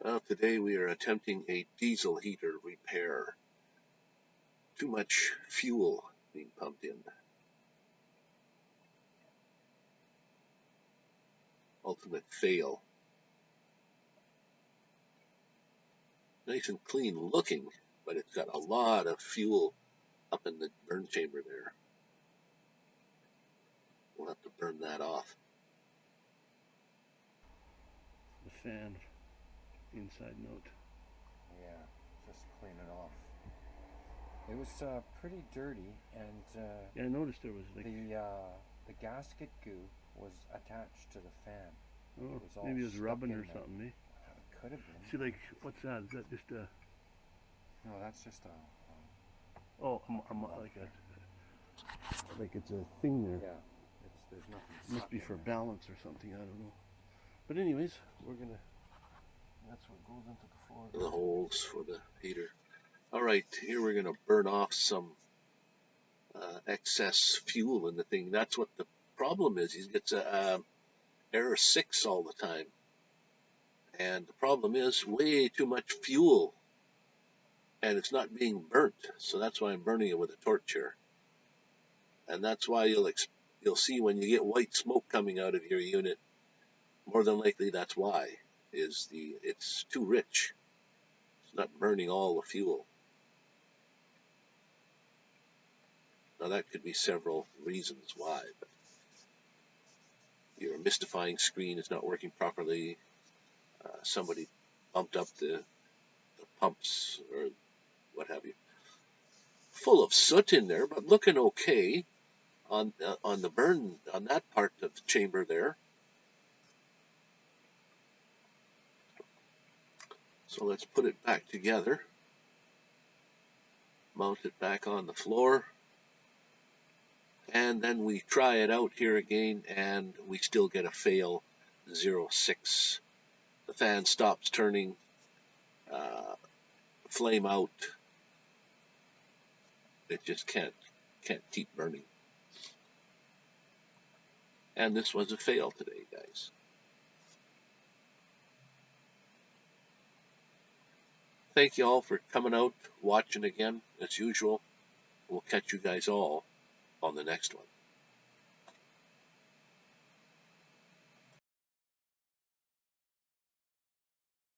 Well, today we are attempting a diesel heater repair. Too much fuel being pumped in. Ultimate fail. Nice and clean looking, but it's got a lot of fuel up in the burn chamber there. We'll have to burn that off. The fan inside note. Yeah, just clean it off. It was uh, pretty dirty, and uh, Yeah, I noticed there was like the uh, the gasket goo was attached to the fan. oh, was all maybe it was rubbing or something. Eh? It could have been. See, like what's that? Is that just a No, that's just a. Um, oh, um, um, like a like it's a thing there. yeah, it's there's nothing. Must be for there. balance or something. I don't know. But anyways, we're gonna. That's what goes into the floor. the holes for the heater. All right, here we're going to burn off some uh, excess fuel in the thing. That's what the problem is. He gets a error six all the time, and the problem is way too much fuel, and it's not being burnt. So that's why I'm burning it with a torch here, and that's why you'll you'll see when you get white smoke coming out of your unit. More than likely, that's why is the it's too rich. It's not burning all the fuel. Now that could be several reasons why, but your mystifying screen is not working properly. Uh, somebody bumped up the, the pumps or what have you. Full of soot in there, but looking okay on uh, on the burn on that part of the chamber there. So let's put it back together. Mount it back on the floor. And then we try it out here again and we still get a fail 06. The fan stops turning, uh, flame out. It just can't can't keep burning. And this was a fail today, guys. Thank you all for coming out, watching again, as usual. We'll catch you guys all on the next one.